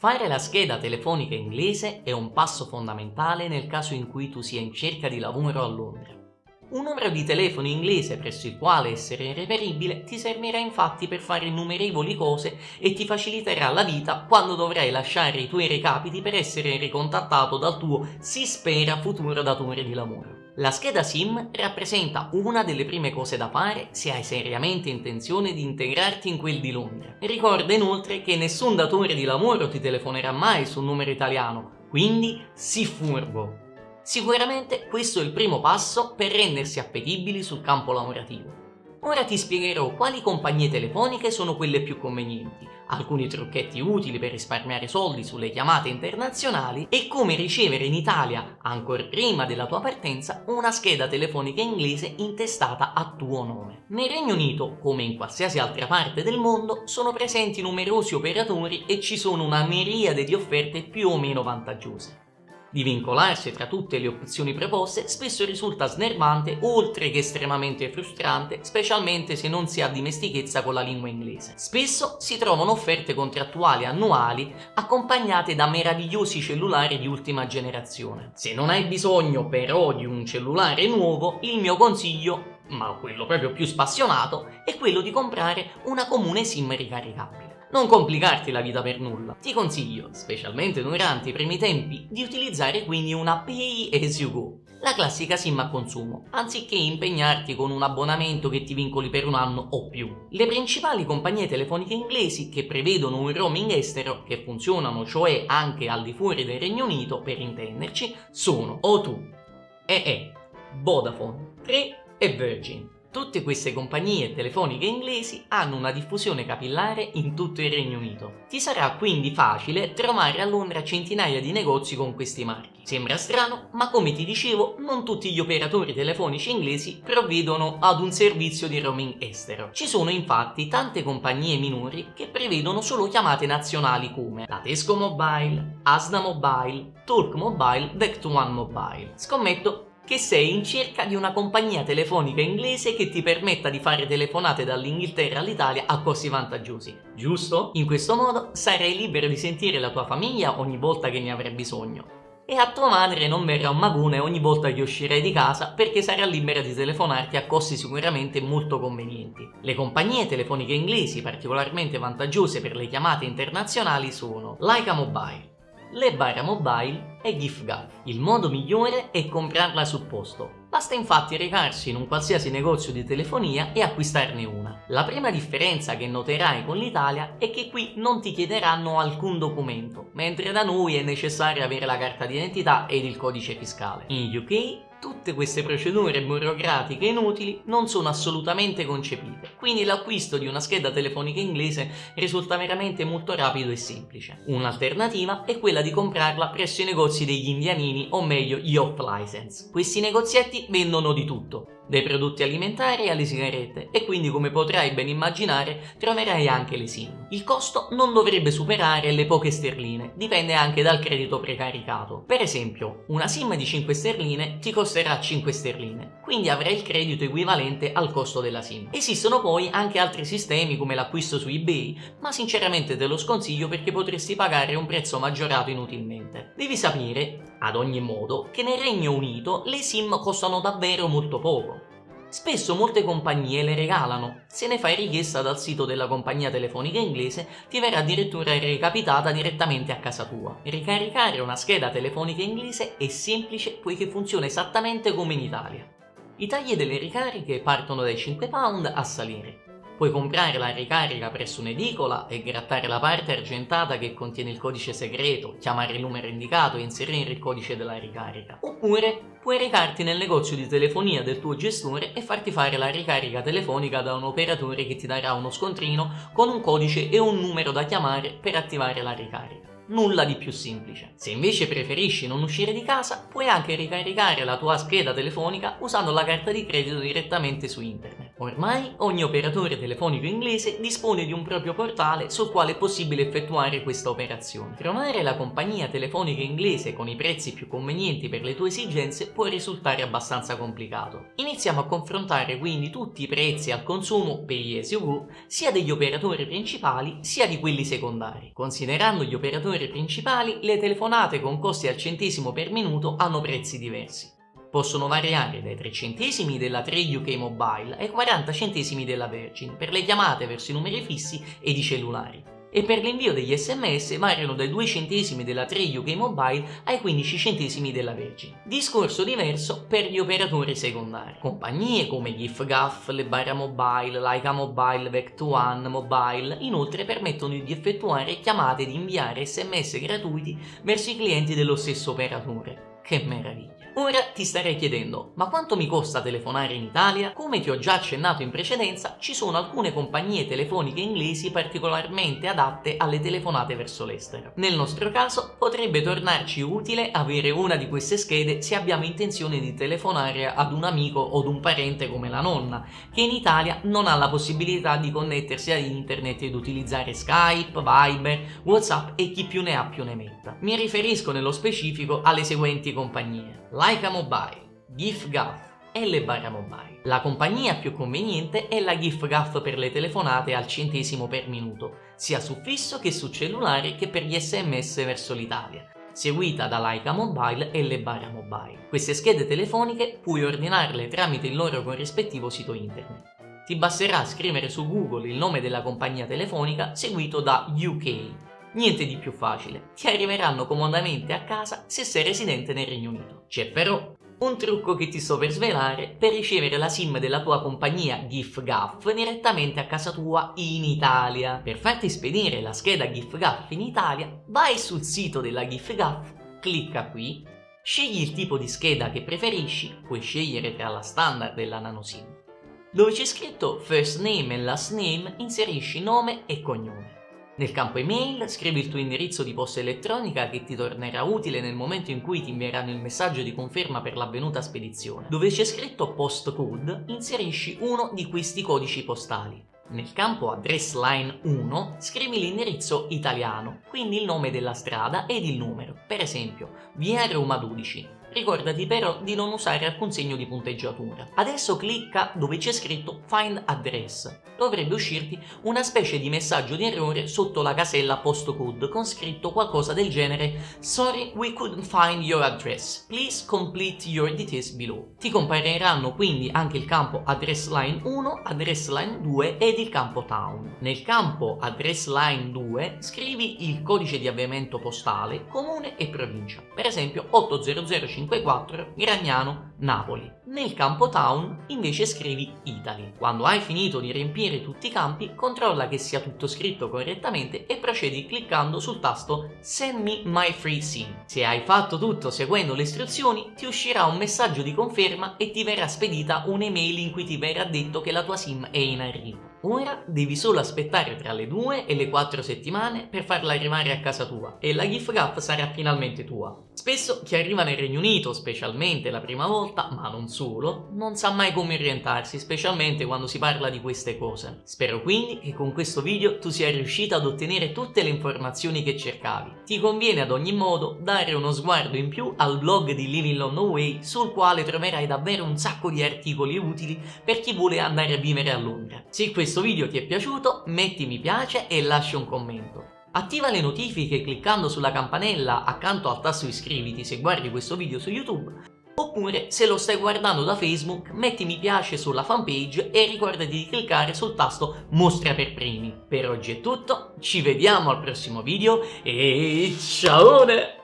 Fare la scheda telefonica inglese è un passo fondamentale nel caso in cui tu sia in cerca di lavoro a Londra. Un numero di telefono inglese presso il quale essere reperibile ti servirà infatti per fare innumerevoli cose e ti faciliterà la vita quando dovrai lasciare i tuoi recapiti per essere ricontattato dal tuo si spera futuro datore di lavoro. La scheda SIM rappresenta una delle prime cose da fare se hai seriamente intenzione di integrarti in quel di Londra. Ricorda inoltre che nessun datore di lavoro ti telefonerà mai su un numero italiano, quindi sii furbo. Sicuramente questo è il primo passo per rendersi appetibili sul campo lavorativo. Ora ti spiegherò quali compagnie telefoniche sono quelle più convenienti, alcuni trucchetti utili per risparmiare soldi sulle chiamate internazionali e come ricevere in Italia, ancora prima della tua partenza, una scheda telefonica inglese intestata a tuo nome. Nel Regno Unito, come in qualsiasi altra parte del mondo, sono presenti numerosi operatori e ci sono una miriade di offerte più o meno vantaggiose. Di vincolarsi tra tutte le opzioni proposte spesso risulta snervante oltre che estremamente frustrante, specialmente se non si ha dimestichezza con la lingua inglese. Spesso si trovano offerte contrattuali annuali accompagnate da meravigliosi cellulari di ultima generazione. Se non hai bisogno però di un cellulare nuovo, il mio consiglio ma quello proprio più spassionato, è quello di comprare una comune SIM ricaricabile. Non complicarti la vita per nulla. Ti consiglio, specialmente durante i primi tempi, di utilizzare quindi una Pay as you go, la classica SIM a consumo, anziché impegnarti con un abbonamento che ti vincoli per un anno o più. Le principali compagnie telefoniche inglesi che prevedono un roaming estero, che funzionano cioè anche al di fuori del Regno Unito, per intenderci, sono O2, EE, Vodafone, 3 e Virgin. Tutte queste compagnie telefoniche inglesi hanno una diffusione capillare in tutto il Regno Unito. Ti sarà quindi facile trovare a Londra centinaia di negozi con questi marchi. Sembra strano, ma come ti dicevo, non tutti gli operatori telefonici inglesi provvedono ad un servizio di roaming estero. Ci sono infatti tante compagnie minori che prevedono solo chiamate nazionali come la Tesco Mobile, Asda Mobile, Talk Mobile, Vector Mobile. Scommetto che sei in cerca di una compagnia telefonica inglese che ti permetta di fare telefonate dall'Inghilterra all'Italia a costi vantaggiosi, giusto? In questo modo sarai libero di sentire la tua famiglia ogni volta che ne avrai bisogno e a tua madre non verrà un magone ogni volta che uscirai di casa perché sarà libera di telefonarti a costi sicuramente molto convenienti. Le compagnie telefoniche inglesi particolarmente vantaggiose per le chiamate internazionali sono Leica Mobile, le Bara Mobile e GIFGAF. Il modo migliore è comprarla sul posto. Basta infatti recarsi in un qualsiasi negozio di telefonia e acquistarne una. La prima differenza che noterai con l'Italia è che qui non ti chiederanno alcun documento, mentre da noi è necessario avere la carta d'identità ed il codice fiscale. In UK tutte queste procedure burocratiche inutili non sono assolutamente concepite, quindi l'acquisto di una scheda telefonica inglese risulta veramente molto rapido e semplice. Un'alternativa è quella di comprarla presso i negozi degli indianini o meglio gli off license. Questi negozietti vendono di tutto, dai prodotti alimentari alle sigarette e quindi come potrai ben immaginare troverai anche le SIM. Il costo non dovrebbe superare le poche sterline, dipende anche dal credito precaricato. Per esempio, una SIM di 5 sterline ti costerà 5 sterline, quindi avrai il credito equivalente al costo della SIM. Esistono poi anche altri sistemi come l'acquisto su eBay, ma sinceramente te lo sconsiglio perché potresti pagare un prezzo maggiorato inutilmente. Devi sapere, ad ogni modo, che nel Regno Unito le SIM costano davvero molto poco. Spesso molte compagnie le regalano. Se ne fai richiesta dal sito della compagnia telefonica inglese, ti verrà addirittura recapitata direttamente a casa tua. Ricaricare una scheda telefonica inglese è semplice poiché funziona esattamente come in Italia. I tagli delle ricariche partono dai 5 pound a salire. Puoi comprare la ricarica presso un'edicola e grattare la parte argentata che contiene il codice segreto, chiamare il numero indicato e inserire il codice della ricarica. Oppure puoi recarti nel negozio di telefonia del tuo gestore e farti fare la ricarica telefonica da un operatore che ti darà uno scontrino con un codice e un numero da chiamare per attivare la ricarica nulla di più semplice. Se invece preferisci non uscire di casa, puoi anche ricaricare la tua scheda telefonica usando la carta di credito direttamente su internet. Ormai ogni operatore telefonico inglese dispone di un proprio portale sul quale è possibile effettuare questa operazione. Trovare la compagnia telefonica inglese con i prezzi più convenienti per le tue esigenze può risultare abbastanza complicato. Iniziamo a confrontare quindi tutti i prezzi al consumo per gli SUV sia degli operatori principali sia di quelli secondari. Considerando gli operatori principali, le telefonate con costi al centesimo per minuto hanno prezzi diversi possono variare dai 3 centesimi della 3 UK Mobile ai 40 centesimi della Virgin per le chiamate verso i numeri fissi ed i cellulari e per l'invio degli sms variano dai 2 centesimi della 3 UK Mobile ai 15 centesimi della Virgin. Discorso diverso per gli operatori secondari. Compagnie come GIFGAF, Lebara Mobile, Laika Mobile, Vectuan Mobile inoltre permettono di effettuare chiamate e di inviare sms gratuiti verso i clienti dello stesso operatore. Che meraviglia! Ora ti starei chiedendo, ma quanto mi costa telefonare in Italia? Come ti ho già accennato in precedenza, ci sono alcune compagnie telefoniche inglesi particolarmente adatte alle telefonate verso l'estero. Nel nostro caso potrebbe tornarci utile avere una di queste schede se abbiamo intenzione di telefonare ad un amico o ad un parente come la nonna, che in Italia non ha la possibilità di connettersi ad internet ed utilizzare Skype, Viber, Whatsapp e chi più ne ha più ne metta. Mi riferisco nello specifico alle seguenti compagnie. Laika Mobile, GIFGAF e le Barra Mobile. La compagnia più conveniente è la GIFGAF per le telefonate al centesimo per minuto, sia su fisso che su cellulare che per gli sms verso l'Italia seguita da Laika Mobile e le Barra Mobile. Queste schede telefoniche puoi ordinarle tramite il loro corrispettivo sito internet. Ti basterà scrivere su Google il nome della compagnia telefonica seguito da UK Niente di più facile, ti arriveranno comodamente a casa se sei residente nel Regno Unito. C'è però un trucco che ti sto per svelare per ricevere la SIM della tua compagnia GIFGAF direttamente a casa tua in Italia. Per farti spedire la scheda GIFGAF in Italia, vai sul sito della GIFGAF, clicca qui, scegli il tipo di scheda che preferisci, puoi scegliere tra la standard e la nano SIM. Dove c'è scritto first name e last name, inserisci nome e cognome. Nel campo email scrivi il tuo indirizzo di posta elettronica che ti tornerà utile nel momento in cui ti invieranno il messaggio di conferma per l'avvenuta spedizione. Dove c'è scritto postcode inserisci uno di questi codici postali. Nel campo address line 1 scrivi l'indirizzo italiano, quindi il nome della strada ed il numero, per esempio via Roma 12, Ricordati però di non usare alcun segno di punteggiatura. Adesso clicca dove c'è scritto Find Address. Dovrebbe uscirti una specie di messaggio di errore sotto la casella postcode con scritto qualcosa del genere Sorry, we couldn't find your address. Please complete your details below. Ti compariranno quindi anche il campo Address Line 1, Address Line 2 ed il campo Town. Nel campo Address Line 2 scrivi il codice di avviamento postale, comune e provincia. Per esempio 80050 54 Gragnano, Napoli. Nel campo Town invece scrivi Italy. Quando hai finito di riempire tutti i campi, controlla che sia tutto scritto correttamente e procedi cliccando sul tasto Send me my free SIM. Se hai fatto tutto seguendo le istruzioni, ti uscirà un messaggio di conferma e ti verrà spedita un'email in cui ti verrà detto che la tua SIM è in arrivo. Ora devi solo aspettare tra le 2 e le 4 settimane per farla arrivare a casa tua e la gift gap sarà finalmente tua. Spesso chi arriva nel Regno Unito, specialmente la prima volta, ma non solo, non sa mai come orientarsi, specialmente quando si parla di queste cose. Spero quindi che con questo video tu sia riuscita ad ottenere tutte le informazioni che cercavi. Ti conviene ad ogni modo dare uno sguardo in più al blog di Living London Way sul quale troverai davvero un sacco di articoli utili per chi vuole andare a vivere a Londra. Se questo video ti è piaciuto metti mi piace e lascia un commento. Attiva le notifiche cliccando sulla campanella accanto al tasto iscriviti se guardi questo video su YouTube oppure se lo stai guardando da Facebook metti mi piace sulla fanpage e ricordati di cliccare sul tasto mostra per primi. Per oggi è tutto, ci vediamo al prossimo video e ciao!